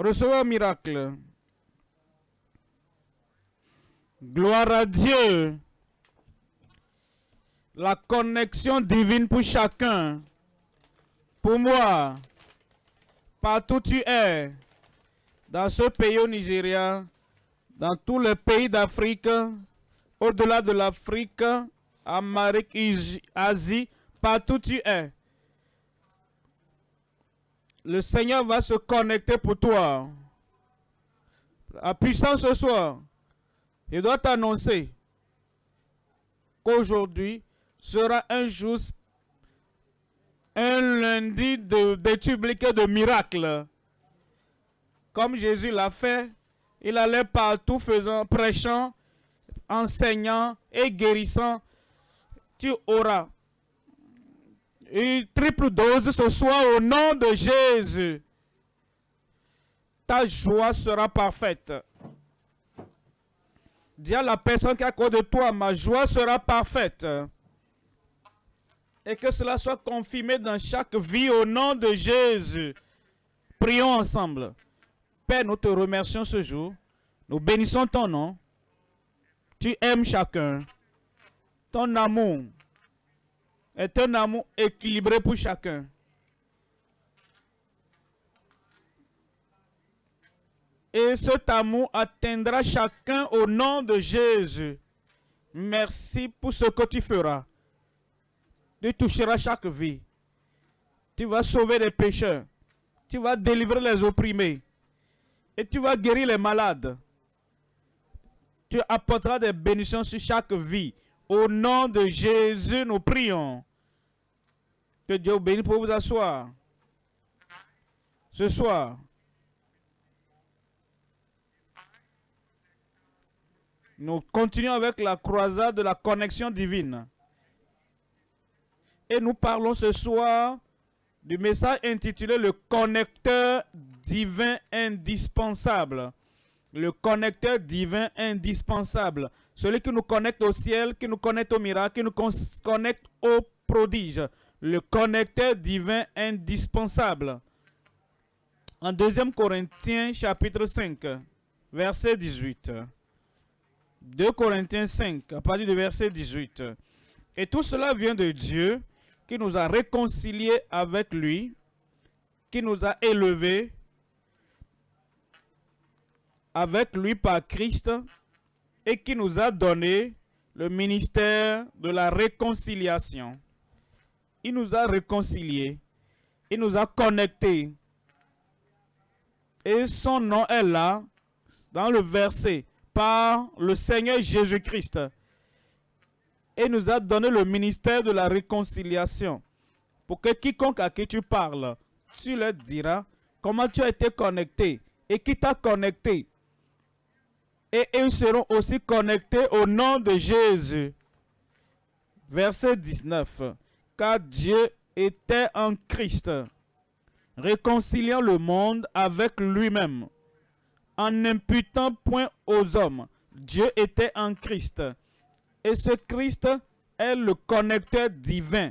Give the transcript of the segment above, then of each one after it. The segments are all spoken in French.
recevoir un miracle. Gloire à Dieu. La connexion divine pour chacun. Pour moi. Partout tu es. Dans ce pays au Nigeria. Dans tous les pays d'Afrique. Au-delà de l'Afrique. Amérique, Asie. Partout tu es. Le Seigneur va se connecter pour toi. La puissance ce soir. Il doit t'annoncer qu'aujourd'hui sera un jour, un lundi d'études de miracles. Comme Jésus l'a fait, il allait partout faisant, prêchant, enseignant et guérissant. Tu auras une triple dose ce soir au nom de Jésus. Ta joie sera parfaite. Dis à la personne qui est à de toi, ma joie sera parfaite. Et que cela soit confirmé dans chaque vie au nom de Jésus. Prions ensemble. Père, nous te remercions ce jour. Nous bénissons ton nom. Tu aimes chacun. Ton amour est un amour équilibré pour chacun. Et cet amour atteindra chacun au nom de Jésus. Merci pour ce que tu feras. Tu toucheras chaque vie. Tu vas sauver les pécheurs. Tu vas délivrer les opprimés. Et tu vas guérir les malades. Tu apporteras des bénédictions sur chaque vie. Au nom de Jésus, nous prions. Que Dieu bénisse pour vous asseoir. Ce soir, nous continuons avec la croisade de la connexion divine. Et nous parlons ce soir du message intitulé Le connecteur divin indispensable. Le connecteur divin indispensable. Celui qui nous connecte au ciel, qui nous connecte au miracle, qui nous connecte au prodige le connecteur divin indispensable. En 2 Corinthiens chapitre 5, verset 18. 2 Corinthiens 5, à partir du verset 18. Et tout cela vient de Dieu qui nous a réconciliés avec lui, qui nous a élevés avec lui par Christ et qui nous a donné le ministère de la réconciliation il nous a réconciliés. Il nous a connectés. Et son nom est là, dans le verset, par le Seigneur Jésus-Christ. Et nous a donné le ministère de la réconciliation. Pour que quiconque à qui tu parles, tu leur diras comment tu as été connecté et qui t'a connecté. Et ils seront aussi connectés au nom de Jésus. Verset 19 car Dieu était en Christ, réconciliant le monde avec lui-même, en n'imputant point aux hommes. Dieu était en Christ. Et ce Christ est le connecteur divin.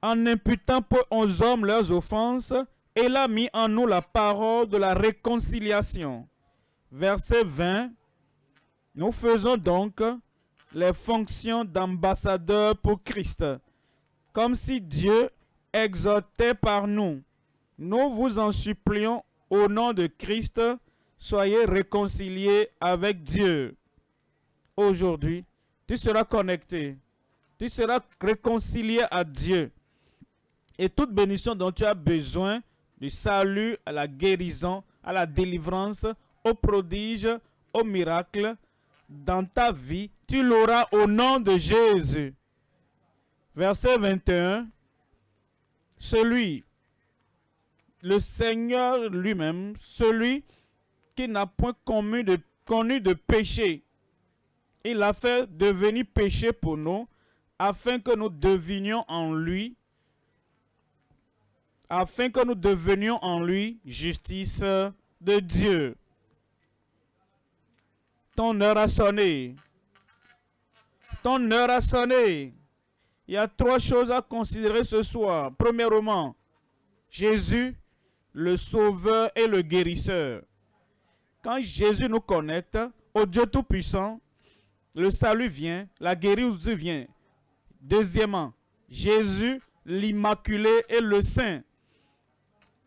En n'imputant point aux hommes leurs offenses, il a mis en nous la parole de la réconciliation. Verset 20. Nous faisons donc les fonctions d'ambassadeur pour Christ, comme si Dieu exhortait par nous. Nous vous en supplions au nom de Christ, soyez réconciliés avec Dieu. Aujourd'hui, tu seras connecté, tu seras réconcilié à Dieu. Et toute bénédiction dont tu as besoin, du salut, à la guérison, à la délivrance, au prodige, au miracle, dans ta vie, tu l'auras au nom de Jésus. Verset 21. Celui, le Seigneur lui-même, celui qui n'a point connu de, péché, il a fait devenir péché pour nous, afin que nous devenions en lui, afin que nous devenions en lui justice de Dieu. Ton heure a sonné. Ton heure a sonné. Il y a trois choses à considérer ce soir. Premièrement, Jésus, le sauveur et le guérisseur. Quand Jésus nous connecte au Dieu Tout-Puissant, le salut vient, la guérison vient. Deuxièmement, Jésus, l'Immaculé et le Saint.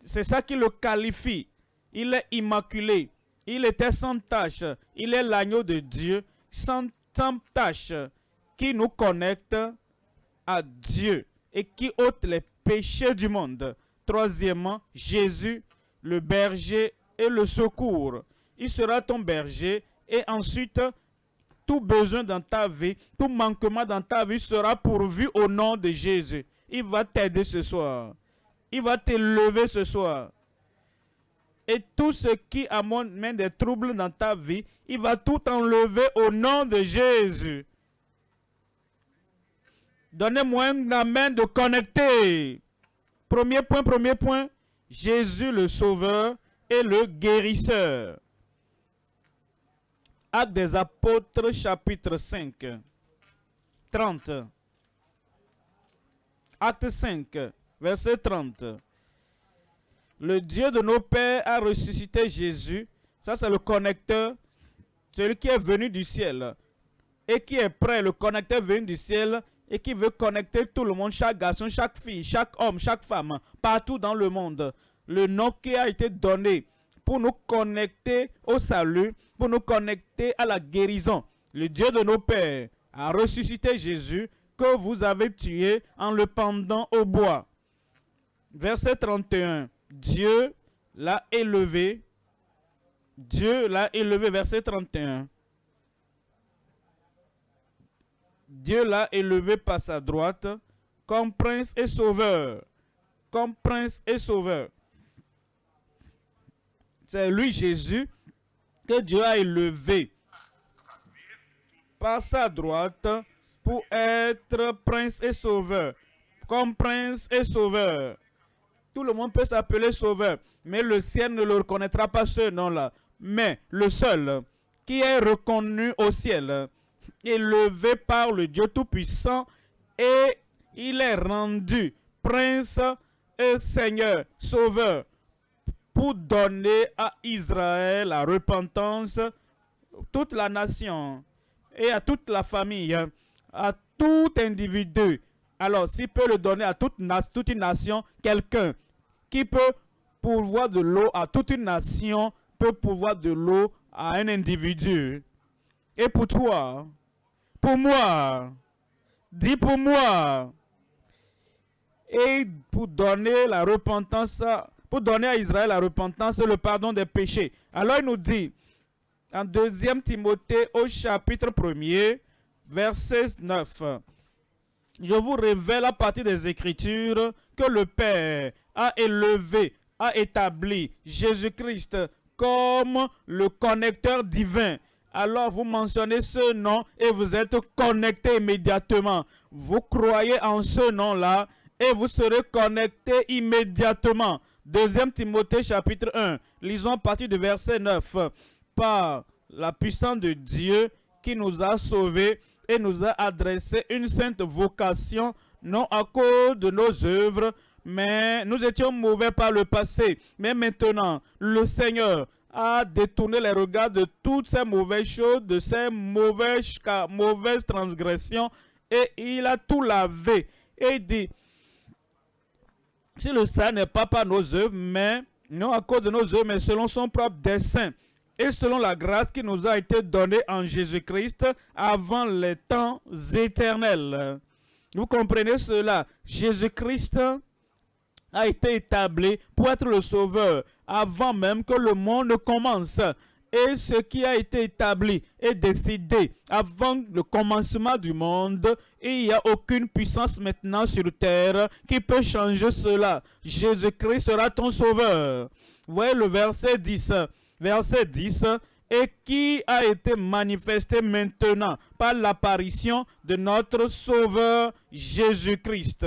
C'est ça qui le qualifie. Il est immaculé. Il était sans tache. Il est l'agneau de Dieu sans, tache qui nous connecte à Dieu et qui ôte les péchés du monde. Troisièmement, Jésus, le berger et le secours. Il sera ton berger et ensuite tout besoin dans ta vie, tout manquement dans ta vie sera pourvu au nom de Jésus. Il va t'aider ce soir. Il va te lever ce soir. Et tout ce qui amène des troubles dans ta vie, il va tout enlever au nom de Jésus. Donnez-moi un amen de connecter. Premier point, premier point. Jésus le Sauveur et le guérisseur. Acte des apôtres, chapitre 5, 30. Acte 5, verset 30. Le Dieu de nos pères a ressuscité Jésus. Ça, c'est le connecteur, celui qui est venu du ciel et qui est prêt, le connecteur venu du ciel et qui veut connecter tout le monde, chaque garçon, chaque fille, chaque homme, chaque femme, partout dans le monde. Le nom qui a été donné pour nous connecter au salut, pour nous connecter à la guérison. Le Dieu de nos pères a ressuscité Jésus que vous avez tué en le pendant au bois. Verset 31. Dieu l'a élevé. Dieu l'a élevé, verset 31. Dieu l'a élevé par sa droite comme prince et sauveur. Comme prince et sauveur. C'est lui, Jésus, que Dieu a élevé par sa droite pour être prince et sauveur. Comme prince et sauveur. Tout le monde peut s'appeler sauveur, mais le ciel ne le reconnaîtra pas ce nom-là. Mais le seul qui est reconnu au ciel, élevé par le Dieu Tout-Puissant, et il est rendu prince et seigneur, sauveur, pour donner à Israël la repentance, toute la nation et à toute la famille, à tout individu. Alors, s'il peut le donner à toute, une nation, quelqu'un qui peut pourvoir de l'eau à toute une nation, peut pourvoir de l'eau à un individu. Et pour toi, pour moi, dis pour moi, et pour donner la repentance pour donner à Israël la repentance et le pardon des péchés. Alors il nous dit, en 2 Timothée au chapitre 1er, verset 9, je vous révèle à partir des Écritures que le Père a élevé, a établi Jésus-Christ comme le connecteur divin. Alors vous mentionnez ce nom et vous êtes connecté immédiatement. Vous croyez en ce nom-là et vous serez connecté immédiatement. Deuxième Timothée chapitre 1, lisons à partir du verset 9. Par la puissance de Dieu qui nous a sauvés et nous a adressé une sainte vocation, non à cause de nos œuvres, mais nous étions mauvais par le passé. Mais maintenant, le Seigneur a détourné les regards de toutes ces mauvaises choses, de ces mauvaises, transgressions, et il a tout lavé. Et il dit, si le salut n'est pas par nos œuvres, mais non à cause de nos œuvres, mais selon son propre dessein et selon la grâce qui nous a été donnée en Jésus-Christ avant les temps éternels. Vous comprenez cela? Jésus-Christ a été établi pour être le sauveur avant même que le monde commence et ce qui a été établi et décidé avant le commencement du monde, il n'y a aucune puissance maintenant sur terre qui peut changer cela. Jésus-Christ sera ton sauveur. Voyez le verset 10. Verset 10 et qui a été manifesté maintenant par l'apparition de notre Sauveur Jésus-Christ?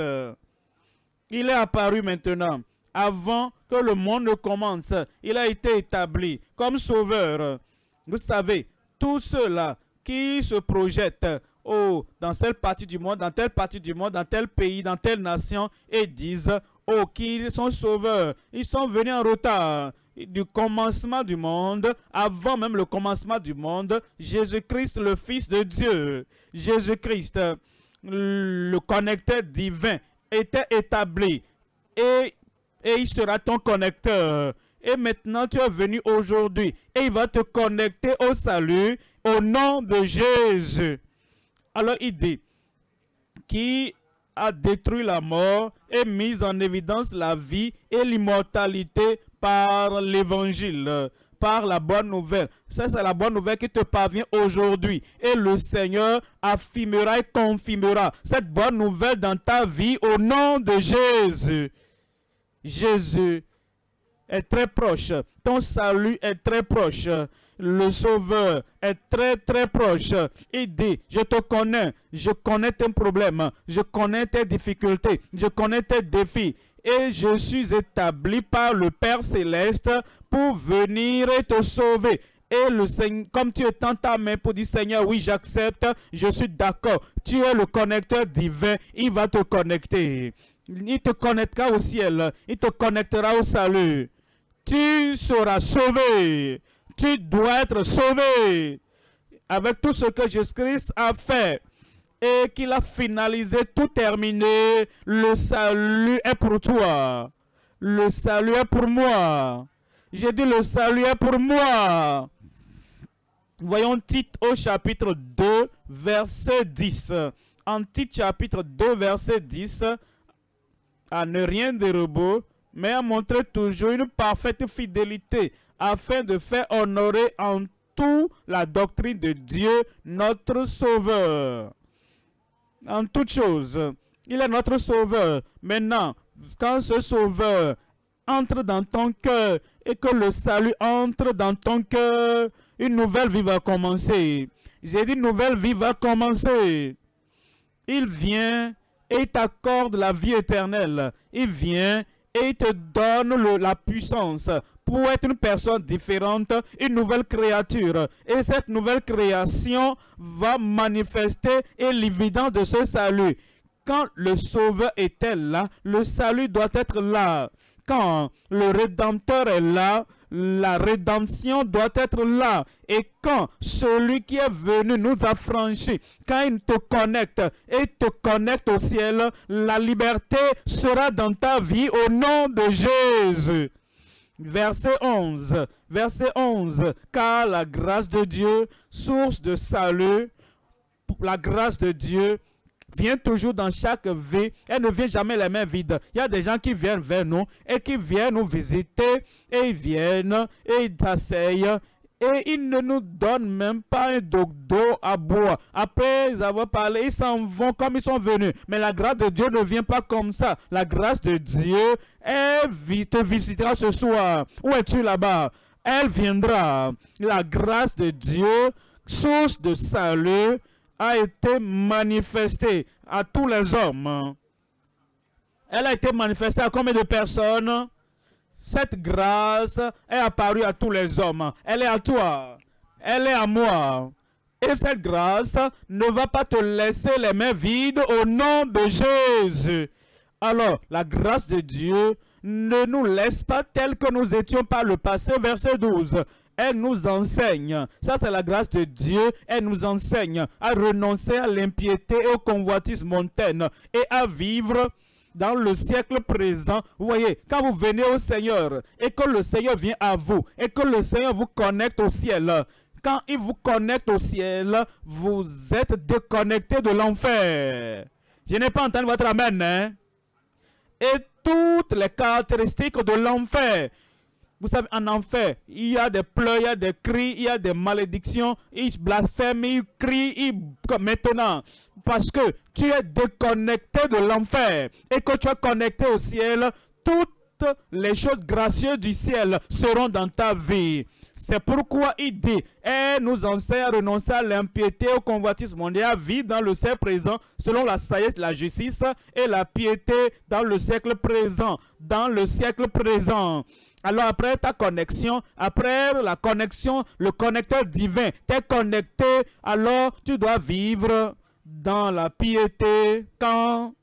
Il est apparu maintenant avant que le monde ne commence. Il a été établi comme sauveur. Vous savez, tous ceux-là qui se projettent oh, dans telle partie du monde, dans telle partie du monde, dans tel pays, dans telle nation, et disent, oh, qui sont sauveurs, ils sont venus en retard du commencement du monde, avant même le commencement du monde, Jésus-Christ, le Fils de Dieu, Jésus-Christ, le connecteur divin, était établi et, et il sera ton connecteur. Et maintenant, tu es venu aujourd'hui et il va te connecter au salut au nom de Jésus. Alors il dit, qui a détruit la mort et mis en évidence la vie et l'immortalité par l'évangile, par la bonne nouvelle. Ça, c'est la bonne nouvelle qui te parvient aujourd'hui. Et le Seigneur affirmera et confirmera cette bonne nouvelle dans ta vie au nom de Jésus. Jésus est très proche. Ton salut est très proche. Le Sauveur est très très proche. Il dit, je te connais, je connais tes problèmes, je connais tes difficultés, je connais tes défis. Et je suis établi par le Père Céleste pour venir te sauver. Et le Seigneur, comme tu étends ta main pour dire Seigneur, oui, j'accepte, je suis d'accord. Tu es le connecteur divin, il va te connecter. Il te connectera au ciel, il te connectera au salut tu seras sauvé. Tu dois être sauvé avec tout ce que Jésus-Christ a fait et qu'il a finalisé, tout terminé. Le salut est pour toi. Le salut est pour moi. J'ai dit le salut est pour moi. Voyons titre au chapitre 2, verset 10. En titre chapitre 2, verset 10, à ne rien de robot, mais à montrer toujours une parfaite fidélité afin de faire honorer en tout la doctrine de Dieu, notre Sauveur. En toute chose, il est notre Sauveur. Maintenant, quand ce Sauveur entre dans ton cœur et que le salut entre dans ton cœur, une nouvelle vie va commencer. J'ai dit nouvelle vie va commencer. Il vient et t'accorde la vie éternelle. Il vient et te donne la puissance pour être une personne différente, une nouvelle créature. Et cette nouvelle création va manifester l'évidence de ce salut. Quand le Sauveur était là, le salut doit être là. Quand le Rédempteur est là, la rédemption doit être là. Et quand celui qui est venu nous a franchis, quand il te connecte et te connecte au ciel, la liberté sera dans ta vie au nom de Jésus. Verset 11, verset 11, car la grâce de Dieu, source de salut, la grâce de Dieu vient toujours dans chaque vie. Elle ne vient jamais les mains vides. Il y a des gens qui viennent vers nous et qui viennent nous visiter et ils viennent et ils s'asseyent et ils ne nous donnent même pas un d'eau à boire. Après avoir parlé, ils s'en vont comme ils sont venus. Mais la grâce de Dieu ne vient pas comme ça. La grâce de Dieu, elle te visitera ce soir. Où es-tu là-bas? Elle viendra. La grâce de Dieu, source de salut, a été manifestée à tous les hommes. Elle a été manifestée à combien de personnes? Cette grâce est apparue à tous les hommes. Elle est à toi. Elle est à moi. Et cette grâce ne va pas te laisser les mains vides au nom de Jésus. Alors, la grâce de Dieu ne nous laisse pas tel que nous étions par le passé. Verset 12 elle nous enseigne, ça c'est la grâce de Dieu, elle nous enseigne à renoncer à l'impiété et au convoitisme montaine et à vivre dans le siècle présent. Vous voyez, quand vous venez au Seigneur et que le Seigneur vient à vous et que le Seigneur vous connecte au ciel, quand il vous connecte au ciel, vous êtes déconnecté de l'enfer. Je n'ai pas entendu votre amen. Hein? Et toutes les caractéristiques de l'enfer vous savez, en enfer, il y a des pleurs, il y a des cris, il y a des malédictions, ils blasphèment, ils crient, ils... maintenant, parce que tu es déconnecté de l'enfer et que tu es connecté au ciel, toutes les choses gracieuses du ciel seront dans ta vie. C'est pourquoi il dit, et nous enseigne à renoncer à l'impiété, au convoitisme mondial, à vivre dans le siècle présent, selon la sagesse, la justice et la piété dans le siècle présent. Dans le siècle présent. Alors après ta connexion, après la connexion, le connecteur divin, t'es connecté, alors tu dois vivre dans la piété. Quand,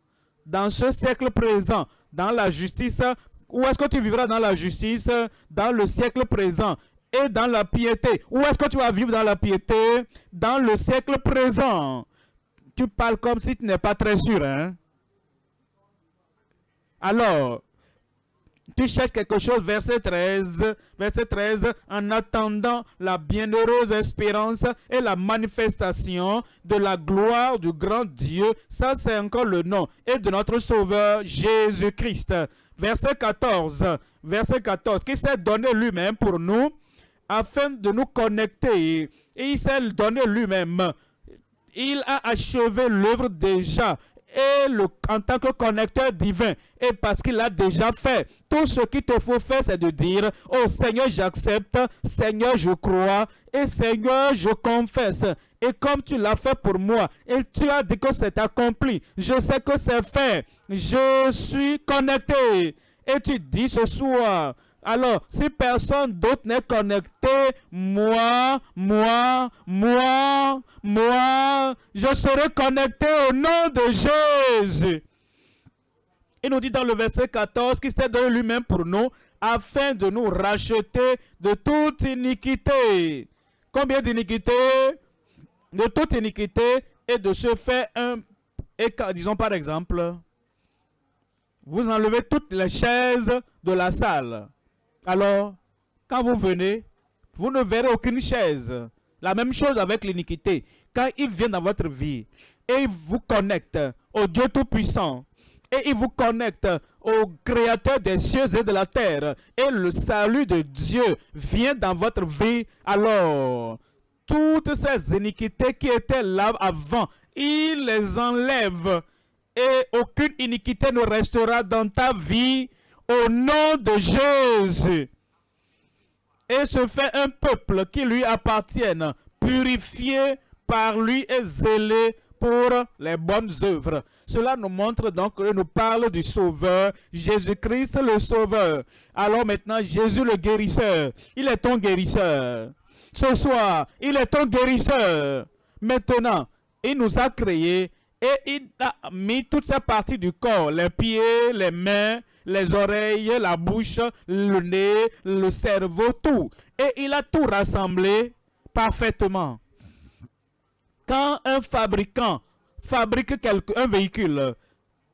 dans ce siècle présent, dans la justice Où est-ce que tu vivras dans la justice? Dans le siècle présent et dans la piété. Où est-ce que tu vas vivre dans la piété? Dans le siècle présent. Tu parles comme si tu n'es pas très sûr, hein? Alors, tu cherches quelque chose, verset 13, verset 13, en attendant la bienheureuse espérance et la manifestation de la gloire du grand Dieu. Ça, c'est encore le nom. Et de notre Sauveur Jésus-Christ. Verset 14, verset 14, qui s'est donné lui-même pour nous afin de nous connecter. Et il s'est donné lui-même. Il a achevé l'œuvre déjà et le, en tant que connecteur divin. Et parce qu'il a déjà fait, tout ce qu'il te faut faire, c'est de dire, oh Seigneur, j'accepte, Seigneur, je crois, et Seigneur, je confesse. Et comme tu l'as fait pour moi, et tu as dit que c'est accompli, je sais que c'est fait, je suis connecté. Et tu dis ce soir, alors, si personne d'autre n'est connecté, moi, moi, moi, moi, je serai connecté au nom de Jésus. Il nous dit dans le verset 14 qu'il s'est donné lui-même pour nous afin de nous racheter de toute iniquité. Combien d'iniquité De toute iniquité et de se faire un... Disons par exemple, vous enlevez toutes les chaises de la salle. Alors, quand vous venez, vous ne verrez aucune chaise. La même chose avec l'iniquité. Quand il vient dans votre vie et il vous connecte au Dieu Tout-Puissant, et il vous connecte au Créateur des cieux et de la terre, et le salut de Dieu vient dans votre vie, alors toutes ces iniquités qui étaient là avant, il les enlève, et aucune iniquité ne restera dans ta vie au nom de Jésus. Et se fait un peuple qui lui appartienne, purifié par lui et zélé pour les bonnes œuvres. Cela nous montre donc, nous parle du Sauveur, Jésus-Christ le Sauveur. Alors maintenant, Jésus le guérisseur, il est ton guérisseur. Ce soir, il est ton guérisseur. Maintenant, il nous a créés et il a mis toutes ces parties du corps, les pieds, les mains, les oreilles, la bouche, le nez, le cerveau, tout. Et il a tout rassemblé parfaitement. Quand un fabricant fabrique un véhicule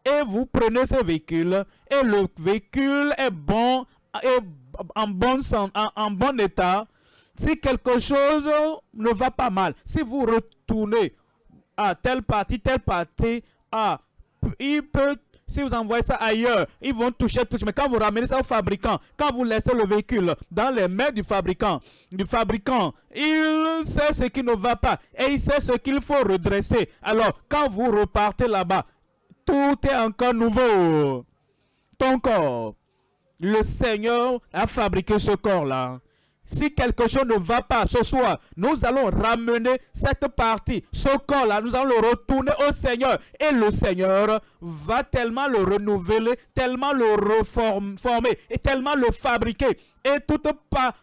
et vous prenez ce véhicule et le véhicule est bon, est en bon, état, si quelque chose ne va pas mal, si vous retournez à telle partie, telle partie, ah, il peut si vous envoyez ça ailleurs, ils vont toucher tout. Mais quand vous ramenez ça au fabricant, quand vous laissez le véhicule dans les mains du fabricant, du fabricant, il sait ce qui ne va pas et il sait ce qu'il faut redresser. Alors, quand vous repartez là-bas, tout est encore nouveau. Ton corps, le Seigneur a fabriqué ce corps-là. Si quelque chose ne va pas ce soir, nous allons ramener cette partie, ce corps-là, nous allons le retourner au Seigneur. Et le Seigneur va tellement le renouveler, tellement le reformer et tellement le fabriquer. Et toute,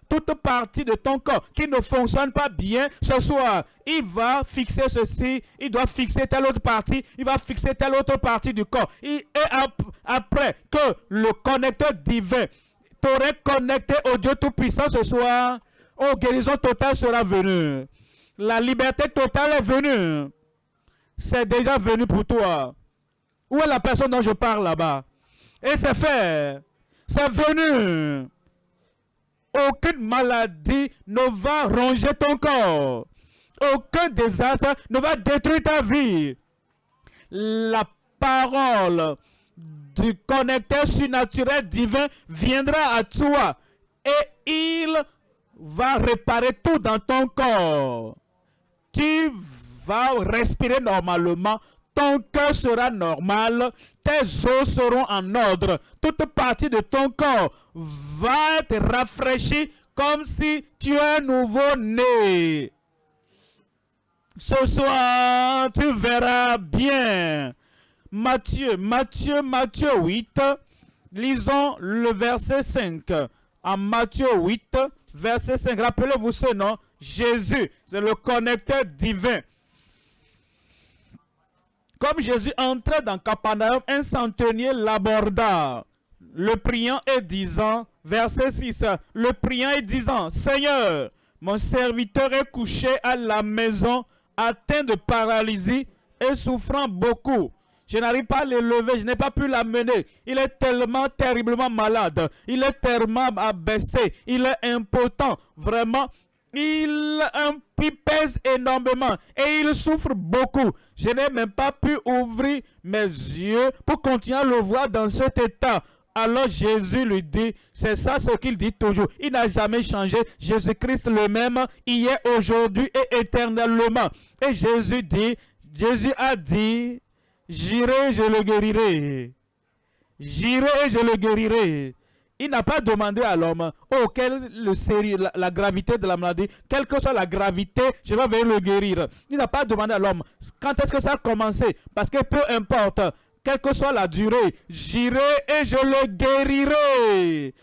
toute partie de ton corps qui ne fonctionne pas bien ce soir, il va fixer ceci, il doit fixer telle autre partie, il va fixer telle autre partie du corps. Et, après que le connecteur divin t'aurais connecté au Dieu Tout-Puissant ce soir, oh, guérison totale sera venue. La liberté totale est venue. C'est déjà venu pour toi. Où est la personne dont je parle là-bas? Et c'est fait. C'est venu. Aucune maladie ne va ronger ton corps. Aucun désastre ne va détruire ta vie. La parole du connecteur surnaturel divin viendra à toi et il va réparer tout dans ton corps. Tu vas respirer normalement, ton cœur sera normal, tes os seront en ordre, toute partie de ton corps va être rafraîchie comme si tu es nouveau-né. Ce soir, tu verras bien Matthieu, Matthieu, Matthieu 8, lisons le verset 5. En Matthieu 8, verset 5, rappelez-vous ce nom, Jésus, c'est le connecteur divin. Comme Jésus entrait dans Capernaum, un centenier l'aborda, le priant et disant, verset 6, le priant et disant, Seigneur, mon serviteur est couché à la maison, atteint de paralysie et souffrant beaucoup. Je n'arrive pas à l'élever, je n'ai pas pu l'amener. Il est tellement terriblement malade. Il est tellement abaissé. Il est impotent. Vraiment, il, pèse énormément et il souffre beaucoup. Je n'ai même pas pu ouvrir mes yeux pour continuer à le voir dans cet état. Alors Jésus lui dit, c'est ça ce qu'il dit toujours. Il n'a jamais changé. Jésus-Christ le même, hier, aujourd'hui et éternellement. Et Jésus dit, Jésus a dit, J'irai, je le guérirai. J'irai je le guérirai. Il n'a pas demandé à l'homme, oh, quelle le la, la, gravité de la maladie, quelle que soit la gravité, je vais venir le guérir. Il n'a pas demandé à l'homme, quand est-ce que ça a commencé? Parce que peu importe, quelle que soit la durée, j'irai et je le guérirai.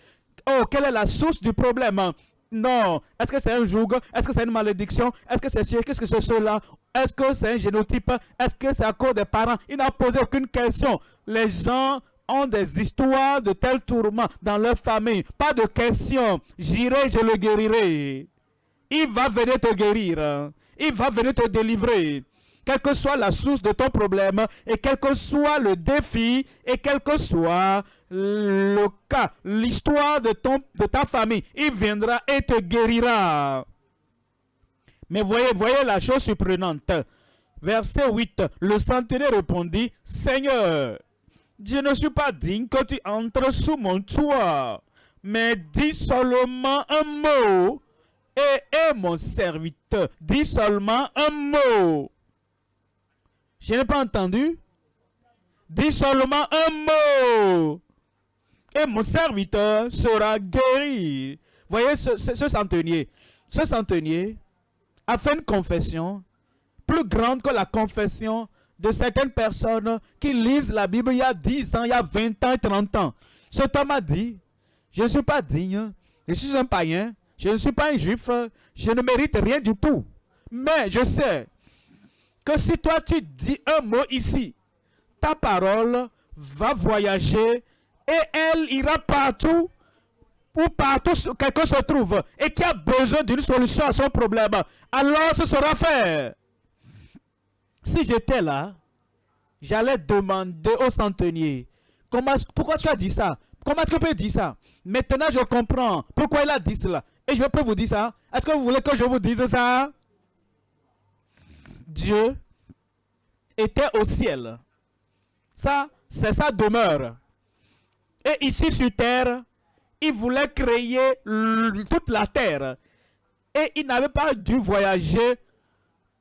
Oh, quelle est la source du problème? Non. Est-ce que c'est un joug? Est-ce que c'est une malédiction? Est-ce que c'est Qu'est-ce que c'est cela? Est-ce que c'est un génotype? Est-ce que c'est à cause des parents? Il n'a posé aucune question. Les gens ont des histoires de tels tourments dans leur famille. Pas de question. J'irai, je le guérirai. Il va venir te guérir. Il va venir te délivrer quelle que soit la source de ton problème, et quel que soit le défi, et quel que soit le cas, l'histoire de, de ta famille, il viendra et te guérira. Mais voyez, voyez la chose surprenante. Verset 8, le centenaire répondit, Seigneur, je ne suis pas digne que tu entres sous mon toit, mais dis seulement un mot, et, et mon serviteur, dis seulement un mot, je n'ai pas entendu. Dis seulement un mot. Et mon serviteur sera guéri. Voyez ce, ce, centenier. Ce centenier a fait une confession plus grande que la confession de certaines personnes qui lisent la Bible il y a 10 ans, il y a 20 ans, 30 ans. Cet homme a dit, je ne suis pas digne, je suis un païen, je ne suis pas un juif, je ne mérite rien du tout. Mais je sais que si toi tu dis un mot ici, ta parole va voyager et elle ira partout ou partout où quelqu'un se trouve et qui a besoin d'une solution à son problème. Alors ce sera fait. Si j'étais là, j'allais demander au centenier, pourquoi tu as dit ça? Comment est-ce peux dire ça? Maintenant, je comprends pourquoi il a dit cela. Et je peux vous dire ça? Est-ce que vous voulez que je vous dise ça? Dieu était au ciel. Ça, c'est sa demeure. Et ici sur terre, il voulait créer toute la terre. Et il n'avait pas dû voyager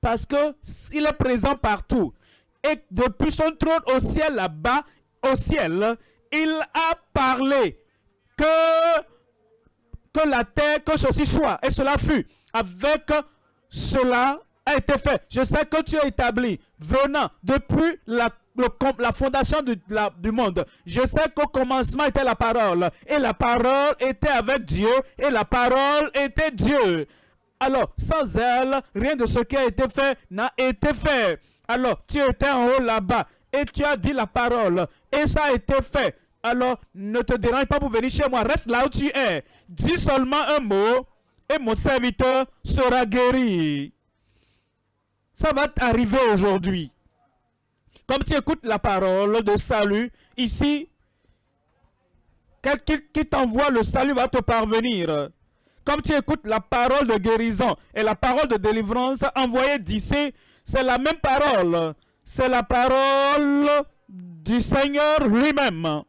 parce qu'il est présent partout. Et depuis son trône au ciel là-bas, au ciel, il a parlé que, la terre, que ceci soit. Et cela fut. Avec cela, a été fait. Je sais que tu es établi, venant depuis la, la fondation du, du monde. Je sais qu'au commencement était la parole. Et la parole était avec Dieu. Et la parole était Dieu. Alors, sans elle, rien de ce qui a été fait n'a été fait. Alors, tu étais en haut là-bas. Et tu as dit la parole. Et ça a été fait. Alors, ne te dérange pas pour venir chez moi. Reste là où tu es. Dis seulement un mot. Et mon serviteur sera guéri. Ça va t'arriver aujourd'hui. Comme tu écoutes la parole de salut, ici, quelqu'un qui t'envoie le salut va te parvenir. Comme tu écoutes la parole de guérison et la parole de délivrance envoyée d'ici, c'est la même parole. C'est la parole du Seigneur lui-même.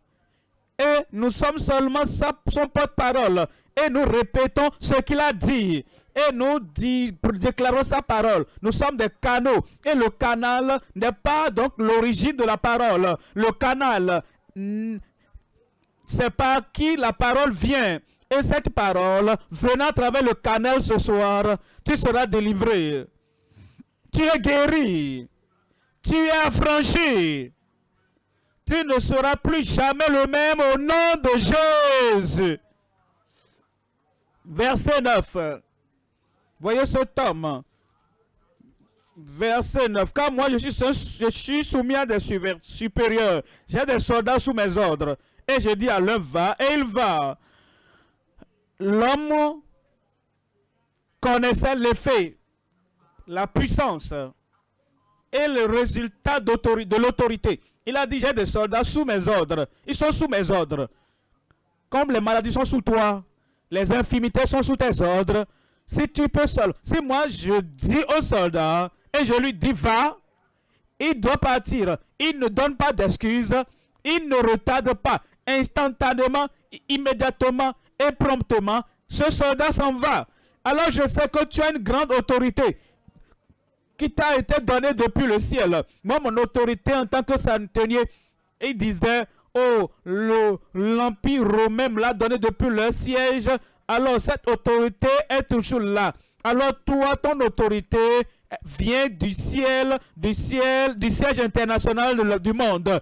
Et nous sommes seulement son porte-parole. Et nous répétons ce qu'il a dit et nous déclarons sa parole. Nous sommes des canaux et le canal n'est pas donc l'origine de la parole. Le canal, c'est par qui la parole vient. Et cette parole, venant à travers le canal ce soir, tu seras délivré. Tu es guéri. Tu es affranchi. Tu ne seras plus jamais le même au nom de Jésus. Verset 9. Voyez cet homme. Verset 9. Car moi, je suis, je suis soumis à des supérieurs. J'ai des soldats sous mes ordres. Et je dis à l'un, va, et il va. L'homme connaissait l'effet, la puissance et le résultat de l'autorité. Il a dit, j'ai des soldats sous mes ordres. Ils sont sous mes ordres. Comme les maladies sont sous toi, les infimités sont sous tes ordres. Si tu peux seul, si moi je dis au soldat et je lui dis va, il doit partir. Il ne donne pas d'excuses. Il ne retarde pas. Instantanément, immédiatement et promptement, ce soldat s'en va. Alors je sais que tu as une grande autorité qui t'a été donnée depuis le ciel. Moi, mon autorité en tant que centenier, il disait, oh, l'Empire romain me l'a donné depuis le siège. Alors cette autorité est toujours là. Alors toi, ton autorité vient du ciel, du ciel, du siège international du monde.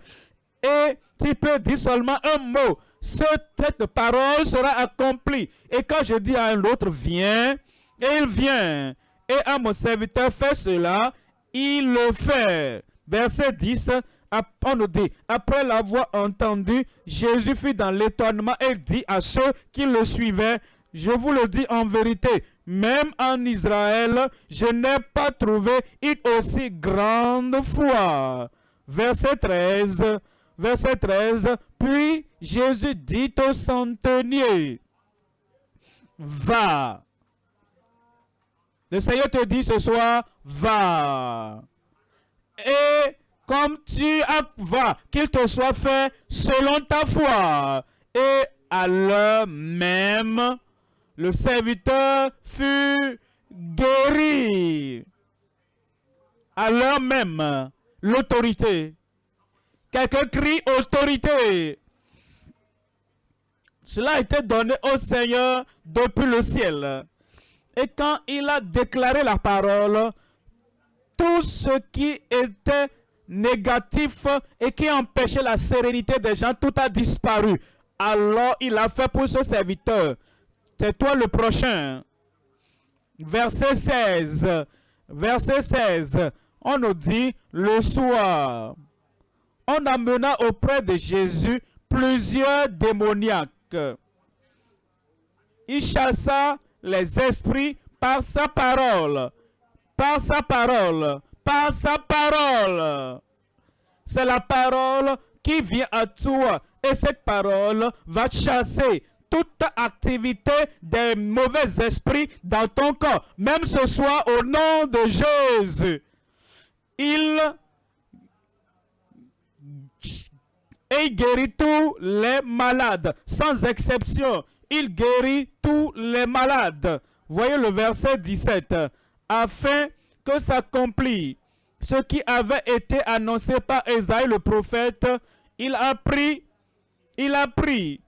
Et tu peux dire seulement un mot cette parole sera accomplie. Et quand je dis à un autre, viens, et il vient. Et à mon serviteur, fais cela, il le fait. Verset 10, on nous dit, après l'avoir entendu, Jésus fut dans l'étonnement et dit à ceux qui le suivaient, je vous le dis en vérité, même en Israël, je n'ai pas trouvé une aussi grande foi. Verset 13, verset 13, puis Jésus dit au centenier, va. Le Seigneur te dit ce soir, va. Comme tu vas, qu'il te soit fait selon ta foi. Et à l'heure même, le serviteur fut guéri. À l'heure même, l'autorité Quelqu'un crie autorité. Cela a été donné au Seigneur depuis le ciel. Et quand il a déclaré la parole, tout ce qui était négatif et qui empêchait la sérénité des gens, tout a disparu. Alors il a fait pour ce serviteur. C'est toi le prochain. Verset 16. Verset 16. On nous dit le soir on amena auprès de Jésus plusieurs démoniaques. Il chassa les esprits par sa parole, par sa parole, par sa parole. C'est la parole qui vient à toi et cette parole va chasser toute activité des mauvais esprits dans ton corps, même ce soir au nom de Jésus. Il il guérit tous les malades, sans exception. Il guérit tous les malades. Voyez le verset 17. Afin que s'accomplisse ce qui avait été annoncé par Esaïe le prophète, il a pris, il a pris,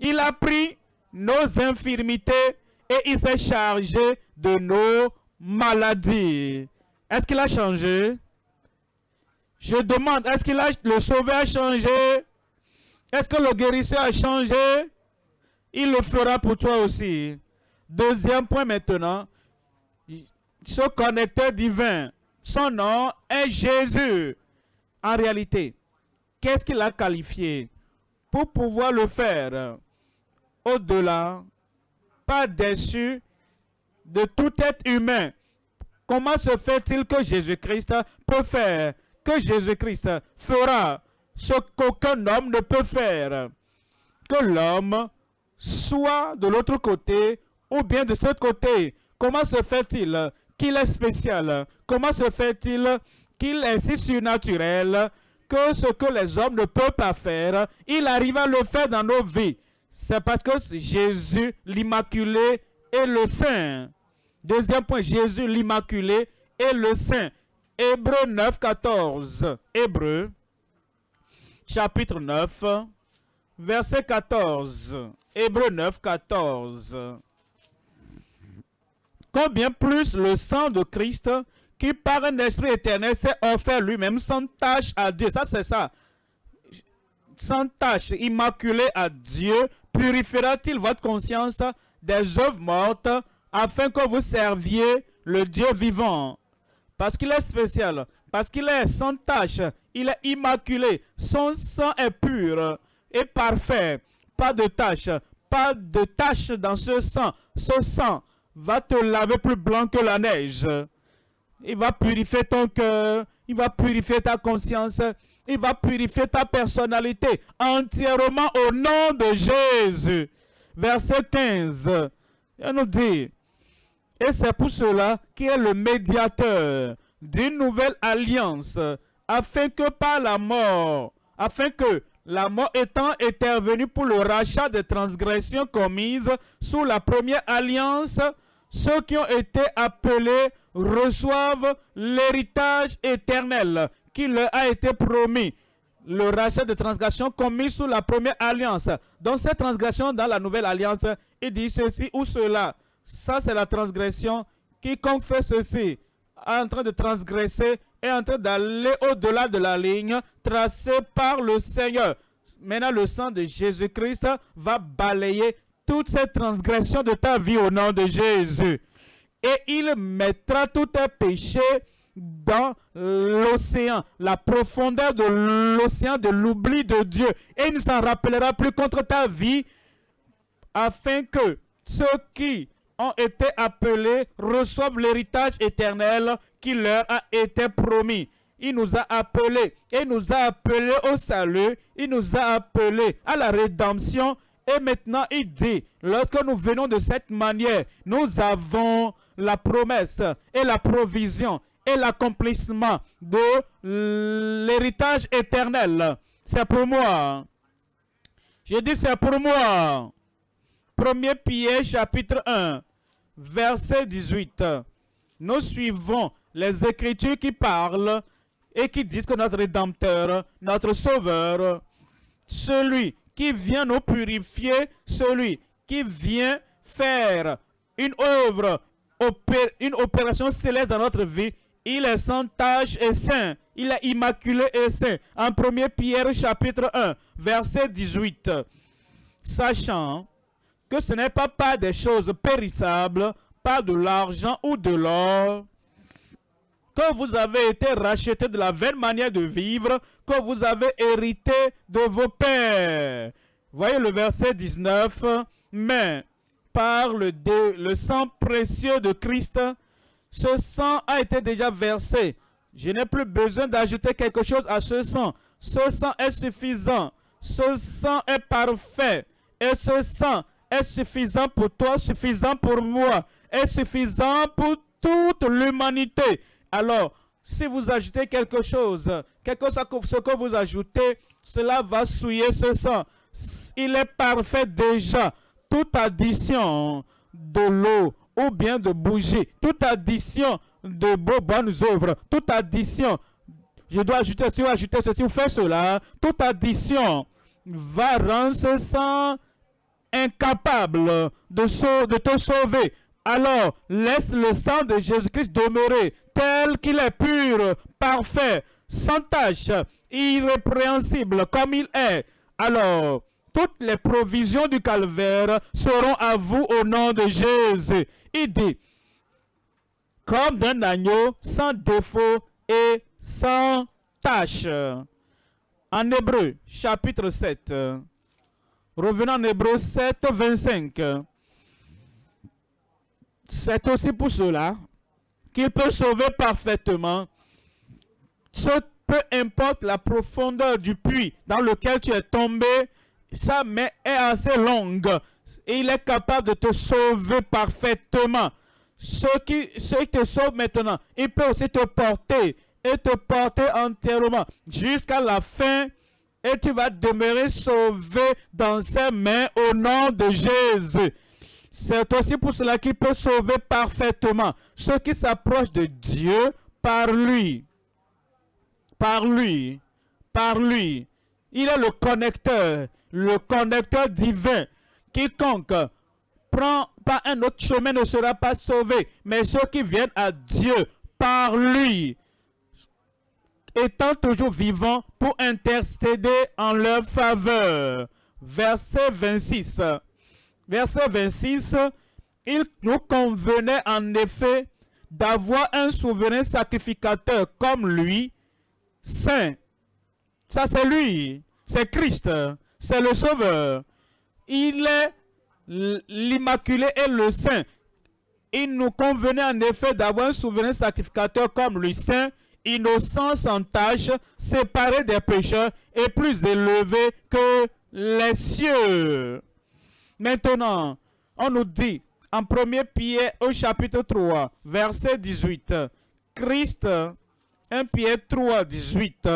il a pris nos infirmités et il s'est chargé de nos maladies. Est-ce qu'il a changé? Je demande, est-ce que le sauveur a changé? Est-ce que le guérisseur a changé? Il le fera pour toi aussi. Deuxième point maintenant, ce connecteur divin, son nom est Jésus. En réalité, qu'est-ce qu'il a qualifié pour pouvoir le faire? Au-delà, pas déçu de tout être humain? Comment se fait-il que Jésus-Christ peut faire que Jésus-Christ fera ce qu'aucun homme ne peut faire? Que l'homme soit de l'autre côté ou bien de ce côté. Comment se fait-il qu'il est spécial? Comment se fait-il qu'il est si surnaturel que ce que les hommes ne peuvent pas faire, il arrive à le faire dans nos vies? C'est parce que Jésus, l'Immaculé, est le Saint. Deuxième point, Jésus, l'Immaculé, est le Saint. Hébreu 9, 14. Hébreu, chapitre 9, verset 14. Hébreu 9, 14. Combien plus le sang de Christ, qui par un esprit éternel s'est offert lui-même sans tâche à Dieu. Ça, c'est ça. Sans tâche, immaculé à Dieu, purifiera-t-il votre conscience des œuvres mortes afin que vous serviez le Dieu vivant? Parce qu'il est spécial, parce qu'il est sans tache, il est immaculé, son sang est pur et parfait, pas de tache, pas de tache dans ce sang. Ce sang va te laver plus blanc que la neige. Il va purifier ton cœur, il va purifier ta conscience, il va purifier ta personnalité entièrement au nom de Jésus. Verset 15, il nous dit, et c'est pour cela qu'il est le médiateur d'une nouvelle alliance, afin que par la mort, afin que la mort étant intervenue pour le rachat des transgressions commises sous la première alliance, ceux qui ont été appelés reçoivent l'héritage éternel qui leur a été promis. Le rachat des transgressions commises sous la première alliance. Donc cette transgression dans la nouvelle alliance, il dit ceci ou cela. Ça c'est la transgression. Quiconque fait ceci, en train de transgresser, est en train d'aller au-delà de la ligne tracée par le Seigneur. Maintenant, le sang de Jésus-Christ va balayer toutes ces transgressions de ta vie au nom de Jésus. Et il mettra tous tes péchés dans l'océan, la profondeur de l'océan de l'oubli de Dieu. Et il ne s'en rappellera plus contre ta vie, afin que ceux qui ont été appelés reçoivent l'héritage éternel qui leur a été promis. Il nous a appelés, il nous a appelés au salut, il nous a appelés à la rédemption. Et maintenant, il dit, lorsque nous venons de cette manière, nous avons la promesse et la provision et l'accomplissement de l'héritage éternel. C'est pour moi. J'ai dit c'est pour moi. Premier Pierre chapitre 1, verset 18. Nous suivons les Écritures qui parlent et qui disent que notre Rédempteur, notre Sauveur, celui qui vient nous purifier, celui qui vient faire une œuvre, une opération céleste dans notre vie, il est sans tache et saint. Il est immaculé et saint. En 1 Pierre chapitre 1, verset 18. Sachant que ce n'est pas par des choses périssables, pas de l'argent ou de l'or, que vous avez été racheté de la vaine manière de vivre que vous avez hérité de vos pères. Voyez le verset 19. Mais par le, le sang précieux de Christ, ce sang a été déjà versé. Je n'ai plus besoin d'ajouter quelque chose à ce sang. Ce sang est suffisant. Ce sang est parfait. Et ce sang est suffisant pour toi, suffisant pour moi, est suffisant pour toute l'humanité. Alors, si vous ajoutez quelque chose, quelque chose ce que vous ajoutez, cela va souiller ce sang. Il est parfait déjà. Toute addition de l'eau ou bien de bougie, toute addition de bonnes œuvres, toute addition, je dois ajouter ceci ou ajouter ceci ou faire cela, toute addition va rendre ce sang incapable de te sauver. Alors, laisse le sang de Jésus-Christ demeurer tel qu'il est pur, parfait, sans tache, irrépréhensible comme il est. Alors, toutes les provisions du calvaire seront à vous au nom de Jésus. Il dit, comme d'un agneau sans défaut et sans tache. En Hébreu, chapitre 7. Revenons en Hébreu 7, 25. C'est aussi pour cela qu'il peut sauver parfaitement ce, peu importe la profondeur du puits dans lequel tu es tombé, sa main est assez longue et il est capable de te sauver parfaitement. Ce qui, te sauve maintenant, il peut aussi te porter et te porter entièrement jusqu'à la fin et tu vas demeurer sauvé dans ses mains au nom de Jésus. C'est aussi pour cela qu'il peut sauver parfaitement ceux qui s'approchent de Dieu par lui. Par lui. Par lui. Il est le connecteur, le connecteur divin. Quiconque prend pas un autre chemin ne sera pas sauvé, mais ceux qui viennent à Dieu par lui, étant toujours vivants pour intercéder en leur faveur. Verset 26 verset 26, il nous convenait en effet d'avoir un souverain sacrificateur comme lui, saint. Ça, c'est lui. C'est Christ. C'est le Sauveur. Il est l'Immaculé et le Saint. Il nous convenait en effet d'avoir un souverain sacrificateur comme lui, Saint, innocent sans tâche, séparé des pécheurs et plus élevé que les cieux. Maintenant, on nous dit en 1 Pierre au chapitre 3, verset 18, Christ, 1 Pierre 3, 18,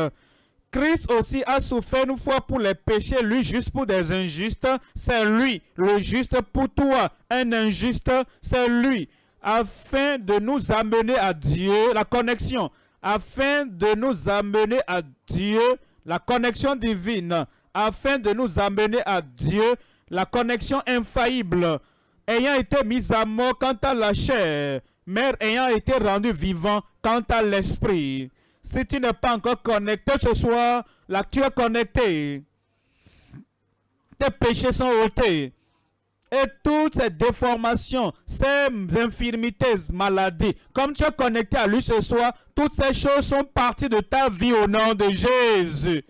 Christ aussi a souffert une fois pour les péchés, lui juste pour des injustes, c'est lui, le juste pour toi, un injuste, c'est lui, afin de nous amener à Dieu, la connexion, afin de nous amener à Dieu, la connexion divine, afin de nous amener à Dieu, la connexion infaillible, ayant été mis à mort quant à la chair, mais ayant été rendu vivant quant à l'esprit. Si tu n'es pas encore connecté ce soir, là tu es connecté. Tes péchés sont ôtés. Et toutes ces déformations, ces infirmités, maladies, comme tu es connecté à lui ce soir, toutes ces choses sont parties de ta vie au nom de Jésus.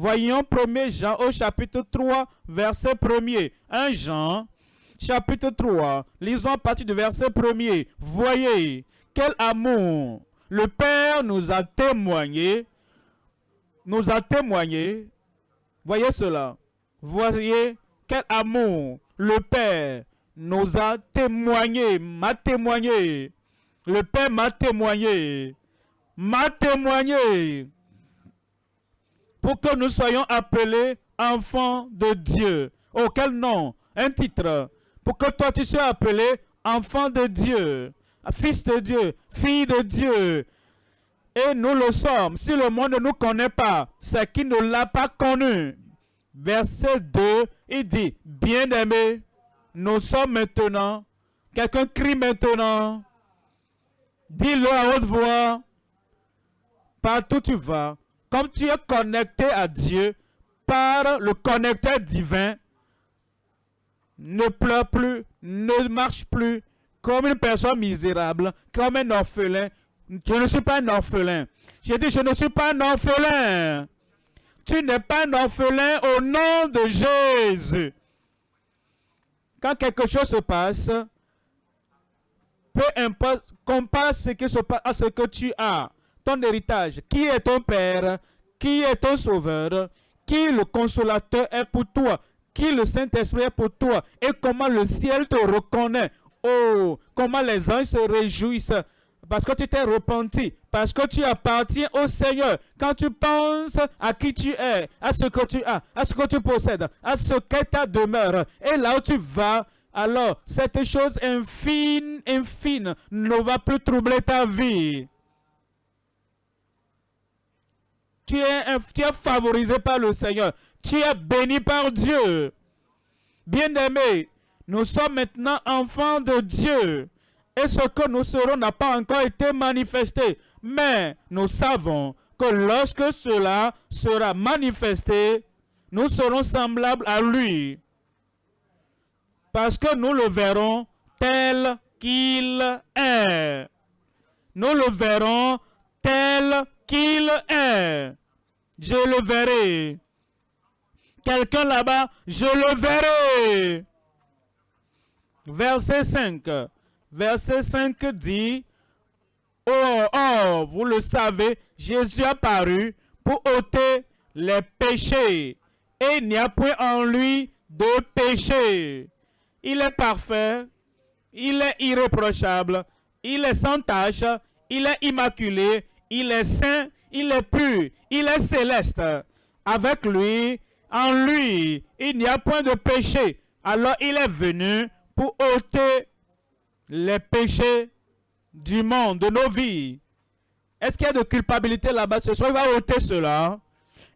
Voyons 1 Jean au chapitre 3, verset 1er. 1 Jean, chapitre 3, lisons à partir du verset 1er. Voyez, quel amour le Père nous a témoigné, nous a témoigné, voyez cela, voyez quel amour le Père nous a témoigné, m'a témoigné, le Père m'a témoigné, m'a témoigné, pour que nous soyons appelés enfants de Dieu. Oh, quel nom, un titre, pour que toi tu sois appelé enfant de Dieu fils de Dieu, fille de Dieu. Et nous le sommes. Si le monde ne nous connaît pas, c'est qu'il ne l'a pas connu. Verset 2, il dit, bien-aimés, nous sommes maintenant, quelqu'un crie maintenant, dis-le à haute voix, partout tu vas, comme tu es connecté à Dieu par le connecteur divin, ne pleure plus, ne marche plus, comme une personne misérable, comme un orphelin. Je ne suis pas un orphelin. J'ai dit, je ne suis pas un orphelin. Tu n'es pas un orphelin au nom de Jésus. Quand quelque chose se passe, peu importe, compare ce qui se passe à ce que tu as, héritage. Qui est ton Père? Qui est ton Sauveur? Qui le consolateur est pour toi? Qui le Saint-Esprit est pour toi? Et comment le ciel te reconnaît? Oh, comment les anges se réjouissent parce que tu t'es repenti, parce que tu appartiens au Seigneur. Quand tu penses à qui tu es, à ce que tu as, à ce que tu possèdes, à ce qu'est ta demeure, et là où tu vas, alors cette chose infime, infime ne va plus troubler ta vie. Tu es, favorisé par le Seigneur. Tu es béni par Dieu. Bien-aimé, nous sommes maintenant enfants de Dieu. Et ce que nous serons n'a pas encore été manifesté. Mais nous savons que lorsque cela sera manifesté, nous serons semblables à lui. Parce que nous le verrons tel qu'il est. Nous le verrons tel qu'il est. Je le verrai. Quelqu'un là-bas, je le verrai. Verset 5. Verset 5 dit, Oh, oh, vous le savez, Jésus a paru pour ôter les péchés. Et il n'y a point en lui de péché. Il est parfait, il est irréprochable, il est sans tache, il est immaculé, il est saint, il est pur, il est céleste. Avec lui, en lui, il n'y a point de péché. Alors il est venu pour ôter les péchés du monde, de nos vies. Est-ce qu'il y a de culpabilité là-bas ce soir? Il va ôter cela.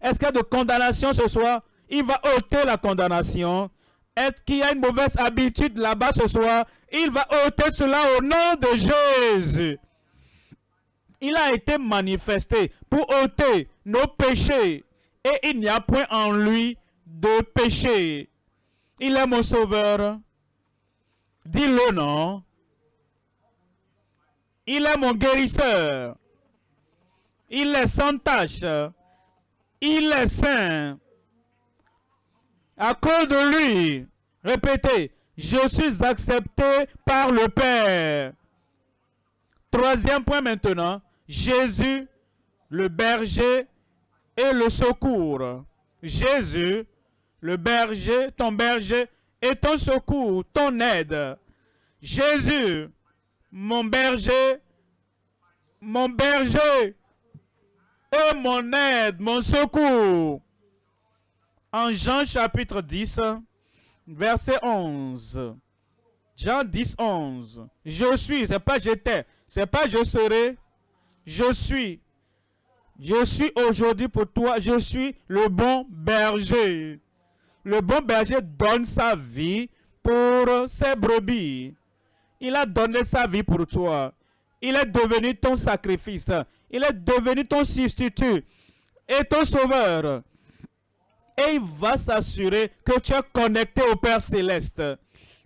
Est-ce qu'il y a de condamnation ce soir? Il va ôter la condamnation. Est-ce qu'il y a une mauvaise habitude là-bas ce soir? Il va ôter cela au nom de Jésus. Il a été manifesté pour ôter nos péchés. Et il n'y a point en lui de péché. Il est mon sauveur. Dis-le non. Il est mon guérisseur. Il est sans tâche. Il est saint. À cause de lui, répétez, je suis accepté par le Père. Troisième point maintenant, Jésus, le berger et le secours. Jésus, le berger, ton berger et ton secours, ton aide. Jésus, mon berger, mon berger et mon aide, mon secours. En Jean chapitre 10, verset 11. Jean 10, 11. Je suis, c'est pas j'étais, c'est pas je serai, je suis. Je suis aujourd'hui pour toi, je suis le bon berger. Le bon berger donne sa vie pour ses brebis. Il a donné sa vie pour toi. Il est devenu ton sacrifice. Il est devenu ton substitut et ton sauveur. Et il va s'assurer que tu es connecté au Père Céleste.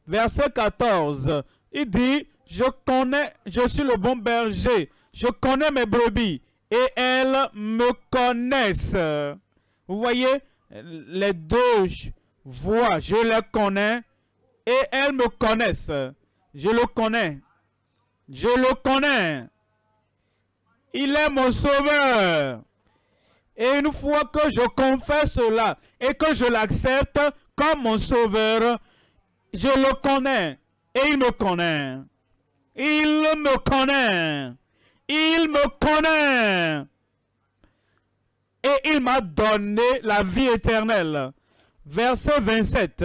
Verset 14, il dit, je connais, je suis le bon berger. Je connais mes brebis et elles me connaissent. Vous voyez, les deux voix, je les connais et elles me connaissent. Je le connais. Je le connais. Il est mon sauveur. Et une fois que je confesse cela et que je l'accepte comme mon sauveur, je le connais et il me connaît. Il me connaît. Connaît. Et il m'a donné la vie éternelle. Verset 27.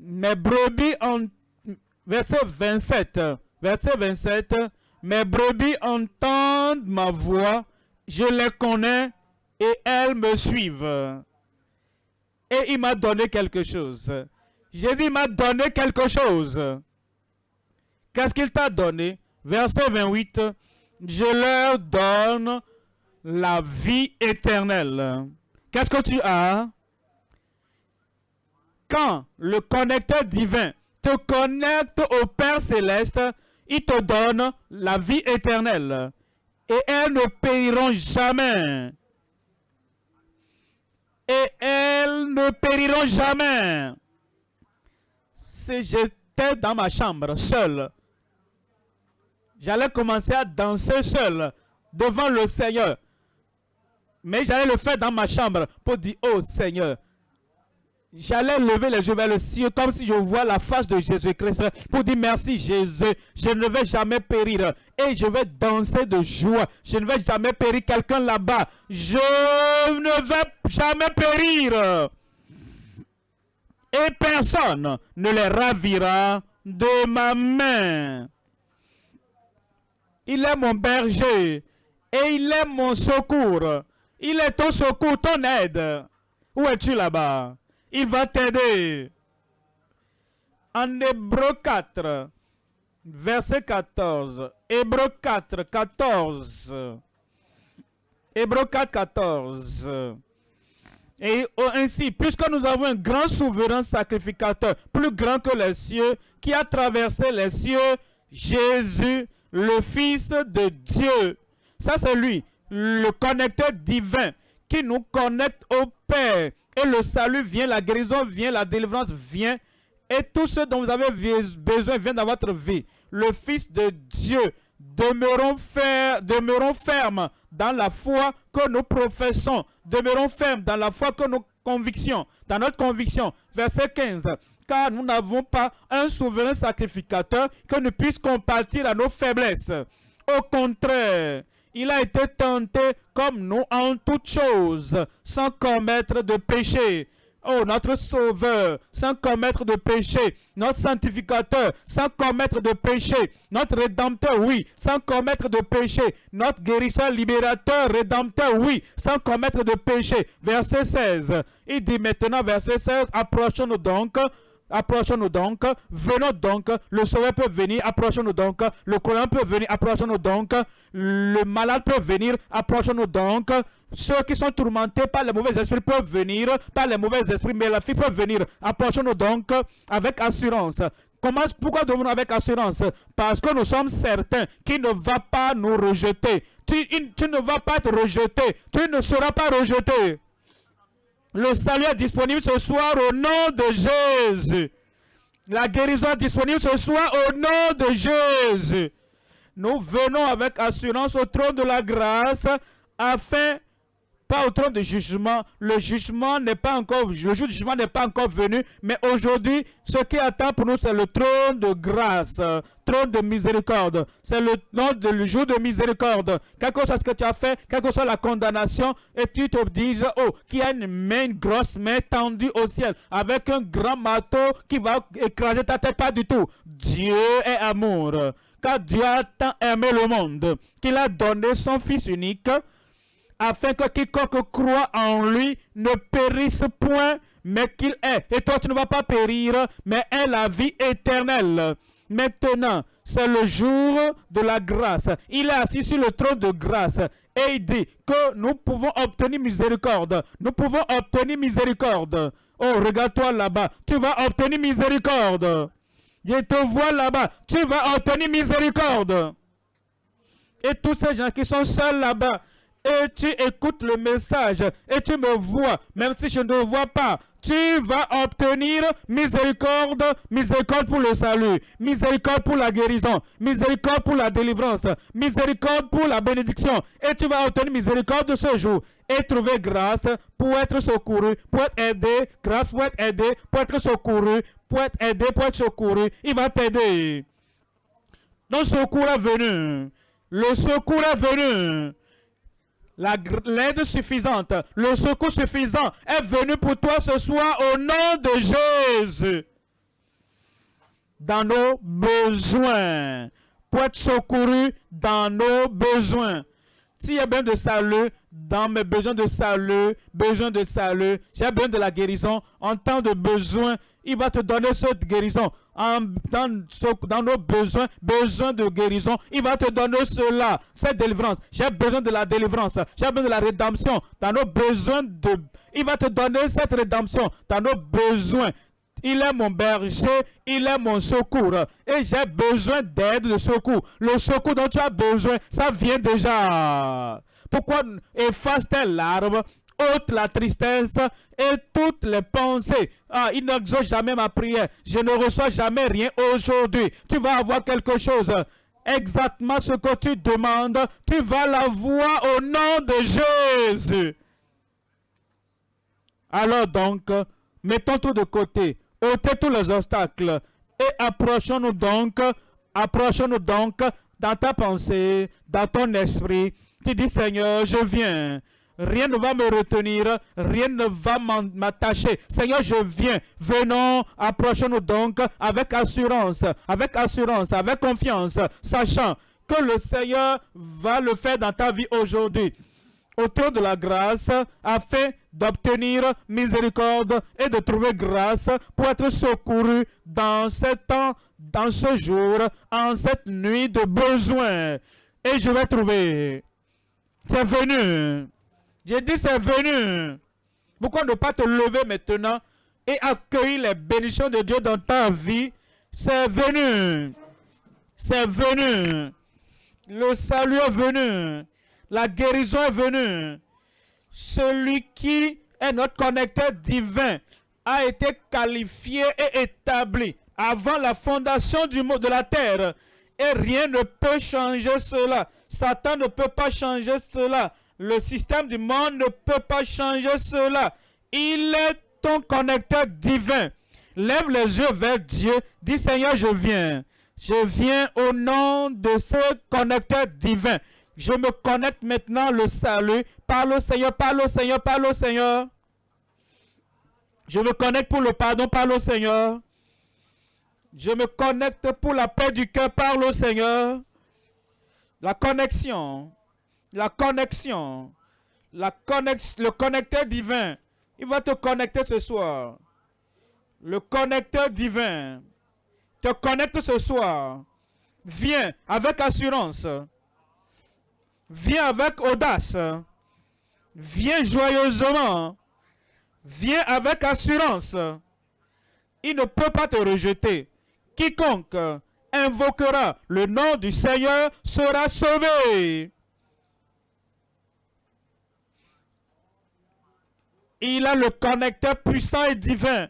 Mes brebis ont... Verset 27. Verset 27. Mes brebis entendent ma voix. Je les connais et elles me suivent. Et il m'a donné quelque chose. J'ai dit, il m'a donné quelque chose. Qu'est-ce qu'il t'a donné? Verset 28. Je leur donne la vie éternelle. Qu'est-ce que tu as? Quand le connecteur divin te connecte au Père céleste, il te donne la vie éternelle. Et elles ne périront jamais. Et elles ne périront jamais. Si j'étais dans ma chambre, seul, j'allais commencer à danser seul devant le Seigneur. Mais j'allais le faire dans ma chambre pour dire, oh Seigneur, j'allais lever les yeux vers le ciel comme si je vois la face de Jésus-Christ pour dire merci Jésus, je ne vais jamais périr et je vais danser de joie. Je ne vais jamais périr quelqu'un là-bas. Je ne vais jamais périr. Et personne ne les ravira de ma main. Il est mon berger et il est mon secours. Il est ton secours, ton aide. Où es-tu là-bas? Il va t'aider. En Hébreu 4, verset 14. Hébreu 4, 14. Hébreu 4, 14. Et ainsi, puisque nous avons un grand souverain sacrificateur, plus grand que les cieux, qui a traversé les cieux, Jésus, le Fils de Dieu. Ça, c'est lui, le connecteur divin qui nous connecte au Père. Et le salut vient, la guérison vient, la délivrance vient. Et tout ce dont vous avez besoin vient dans votre vie. Le Fils de Dieu, demeurons, demeurons fermes dans la foi que nous professons. Demeurons fermes dans la foi que nos convictions, dans notre conviction. Verset 15 car nous n'avons pas un souverain sacrificateur que nous puisse compatir à nos faiblesses. Au contraire, il a été tenté comme nous en toutes choses, sans commettre de péché. Oh, notre Sauveur, sans commettre de péché. Notre Sanctificateur, sans commettre de péché. Notre Rédempteur, oui, sans commettre de péché. Notre Guérisseur, Libérateur, Rédempteur, oui, sans commettre de péché. Verset 16. Il dit maintenant, verset 16, approchons-nous donc Approchons-nous donc, venons donc, le sauveur peut venir, approchons-nous donc, le courant peut venir, approchons-nous donc, le malade peut venir, approchons-nous donc, ceux qui sont tourmentés par les mauvais esprits peuvent venir, par les mauvais esprits, mais la fille peut venir, approchons-nous donc avec assurance, Comment, pourquoi devons-nous avec assurance? Parce que nous sommes certains qu'il ne va pas nous rejeter. Tu, tu ne vas pas être rejeté. Tu ne seras pas rejeté. Le salut est disponible ce soir au nom de Jésus. La guérison est disponible ce soir au nom de Jésus. Nous venons avec assurance au trône de la grâce afin pas au trône de jugement. Le jugement n'est pas encore, le jugement n'est pas encore venu, mais aujourd'hui, ce qui attend pour nous, c'est le trône de grâce, trône de miséricorde. C'est le, le jour de miséricorde. Quel que soit ce que tu as fait, quelle que soit la condamnation, et tu te dis, oh, qui a une main, une grosse main tendue au ciel, avec un grand marteau qui va écraser ta tête, pas du tout. Dieu est amour. Car Dieu a tant aimé le monde qu'il a donné son Fils unique afin que quiconque croit en lui ne périsse point, mais qu'il ait. Et toi, tu ne vas pas périr, mais ait la vie éternelle. Maintenant, c'est le jour de la grâce. Il est assis sur le trône de grâce et il dit que nous pouvons obtenir miséricorde. Nous pouvons obtenir miséricorde. Oh, regarde-toi là-bas. Tu vas obtenir miséricorde. Je te vois là-bas. Tu vas obtenir miséricorde. Et tous ces gens qui sont seuls là-bas, et tu écoutes le message et tu me vois, même si je ne te vois pas, tu vas obtenir miséricorde, miséricorde pour le salut, miséricorde pour la guérison, miséricorde pour la délivrance, miséricorde pour la bénédiction. Et tu vas obtenir miséricorde de ce jour et trouver grâce pour être secouru, pour être aidé, grâce pour être aidé, pour être secouru, pour être aidé, pour être secouru. Il va t'aider. Le secours est venu. Le secours est venu l'aide suffisante, le secours suffisant est venu pour toi ce soir au nom de Jésus. Dans nos besoins, pour être secouru dans nos besoins. S'il y a besoin de salut, dans mes besoins de salut, besoin de salut, j'ai besoin de la guérison, en temps de besoin, il va te donner cette guérison dans, nos besoins, besoin de guérison. Il va te donner cela, cette délivrance. J'ai besoin de la délivrance. J'ai besoin de la rédemption. Dans nos besoins. Il va te donner cette rédemption dans nos besoins. Il est mon berger, il est mon secours. Et j'ai besoin d'aide, de secours. Le secours dont tu as besoin, ça vient déjà. Pourquoi efface tes larmes? Ôte la tristesse et toutes les pensées. Ah, il n'exauce jamais ma prière. Je ne reçois jamais rien aujourd'hui. Tu vas avoir quelque chose. Exactement ce que tu demandes, tu vas l'avoir au nom de Jésus. Alors donc, mettons tout de côté, ôtez tous les obstacles et approchons-nous donc, approchons-nous donc dans ta pensée, dans ton esprit. Tu dis, Seigneur, je viens. Rien ne va me retenir, rien ne va m'attacher. Seigneur, je viens. Venons, approchons-nous donc avec assurance, avec assurance, avec confiance, sachant que le Seigneur va le faire dans ta vie aujourd'hui. Autour de la grâce, afin d'obtenir miséricorde et de trouver grâce pour être secouru dans ce temps, dans ce jour, en cette nuit de besoin. Et je vais trouver. C'est venu. J'ai dit c'est venu. Pourquoi ne pas te lever maintenant et accueillir les bénédictions de Dieu dans ta vie? C'est venu. C'est venu. Le salut est venu. La guérison est venue. Celui qui est notre connecteur divin a été qualifié et établi avant la fondation du monde de la terre. Et rien ne peut changer cela. Satan ne peut pas changer cela. Le système du monde ne peut pas changer cela. Il est ton connecteur divin. Lève les yeux vers Dieu. Dis Seigneur, je viens. Je viens au nom de ce connecteur divin. Je me connecte maintenant le salut. Parle au Seigneur, parle au Seigneur, parle au Seigneur. Je me connecte pour le pardon, parle au Seigneur. Je me connecte pour la paix du cœur, parle au Seigneur. La connexion la connexion, le connecteur divin. Il va te connecter ce soir. Le connecteur divin te connecte ce soir. Viens avec assurance. Viens avec audace. Viens joyeusement. Viens avec assurance. Il ne peut pas te rejeter. quiconque invoquera le nom du Seigneur sera sauvé. Il a le connecteur puissant et divin.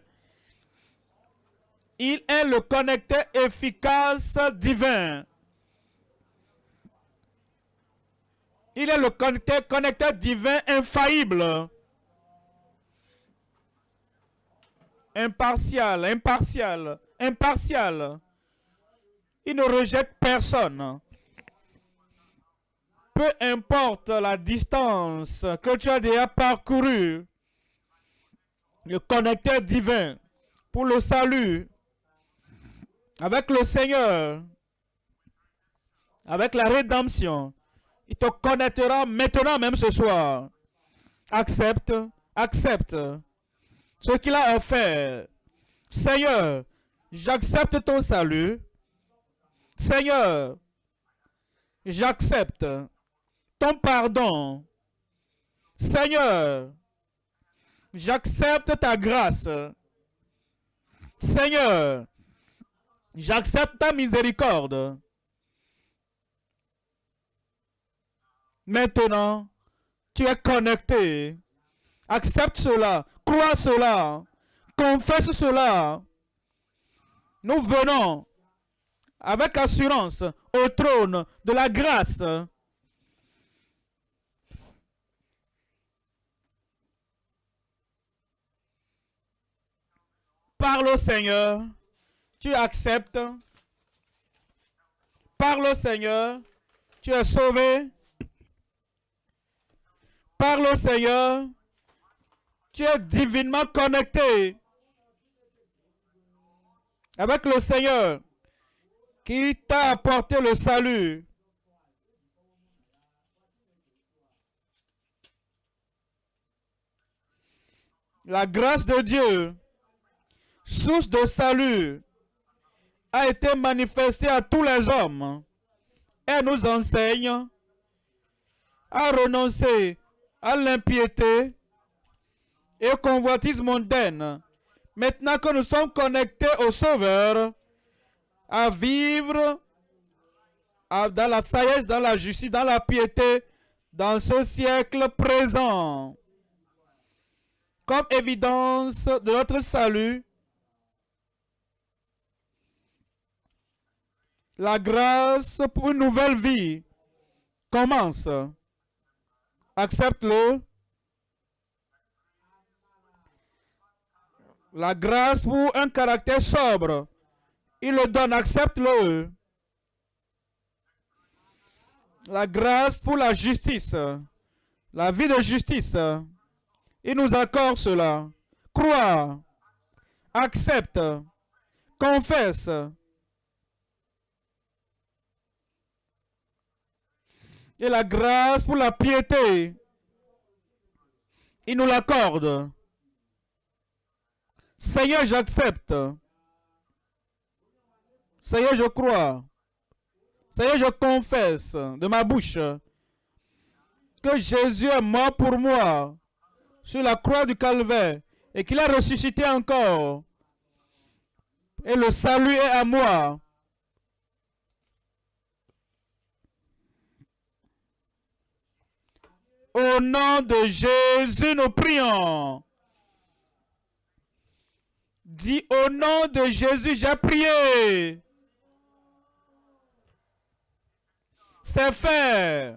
Il est le connecteur efficace divin. Il est le connecteur, connecteur divin infaillible. Impartial, impartial, impartial. Il ne rejette personne. Peu importe la distance que tu as déjà parcourue, le connecteur divin pour le salut avec le Seigneur, avec la rédemption, il te connectera maintenant même ce soir. Accepte, accepte ce qu'il a offert. Seigneur, j'accepte ton salut. Seigneur, j'accepte ton pardon. Seigneur, j'accepte ta grâce. Seigneur, j'accepte ta miséricorde. Maintenant, tu es connecté. Accepte cela, crois cela, confesse cela. Nous venons avec assurance au trône de la grâce. Parle au Seigneur, tu acceptes. Parle au Seigneur, tu es sauvé. Parle au Seigneur, tu es divinement connecté avec le Seigneur qui t'a apporté le salut. La grâce de Dieu, source de salut, a été manifestée à tous les hommes. Elle nous enseigne à renoncer à l'impiété et au convoitise mondaine. Maintenant que nous sommes connectés au Sauveur, à vivre dans la sagesse, dans la justice, dans la piété, dans ce siècle présent. Comme évidence de notre salut, la grâce pour une nouvelle vie commence. Accepte-le. La grâce pour un caractère sobre. Il le donne, accepte-le. La grâce pour la justice. La vie de justice. Il nous accorde cela. Crois. Accepte. Confesse. Et la grâce pour la piété. Il nous l'accorde. Seigneur, j'accepte. Seigneur, je crois. Seigneur, je confesse de ma bouche que Jésus est mort pour moi sur la croix du calvaire et qu'il a ressuscité encore. Et le salut est à moi. Au nom de Jésus, nous prions. Dis au nom de Jésus, j'ai prié. C'est fait.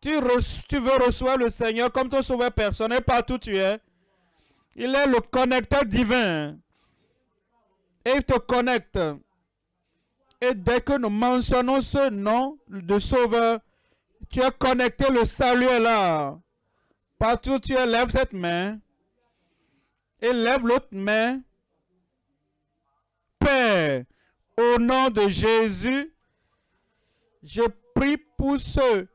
Tu, veux recevoir le Seigneur comme ton sauveur personnel partout tu es. Il est le connecteur divin. Et il te connecte. Et dès que nous mentionnons ce nom de sauveur, tu as connecté, le salut est là. Partout tu lèves cette main. Et lève l'autre main. Père, au nom de Jésus, je prie pour ceux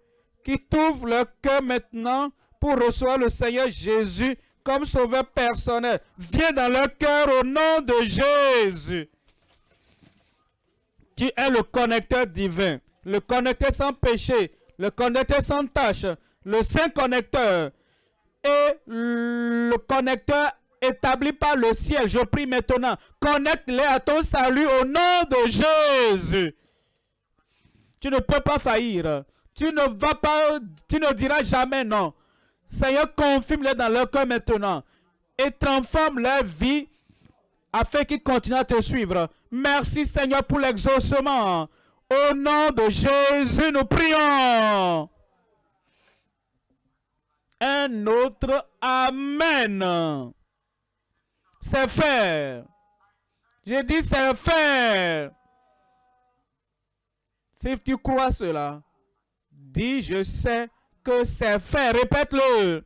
qui trouvent leur cœur maintenant pour recevoir le Seigneur Jésus comme sauveur personnel. Viens dans leur cœur au nom de Jésus. Tu es le connecteur divin, le connecteur sans péché, le connecteur sans tâche, le saint connecteur et le connecteur établis par le ciel. Je prie maintenant, connecte-les à ton salut au nom de Jésus. Tu ne peux pas faillir. Tu ne vas pas, tu ne diras jamais non. Seigneur, confirme-les dans leur cœur maintenant et transforme leur vie afin qu'ils continuent à te suivre. Merci Seigneur pour l'exaucement. Au nom de Jésus, nous prions. Un autre Amen. C'est fait. J'ai dit c'est fait. Si tu crois cela, dis je sais que c'est fait. Répète-le.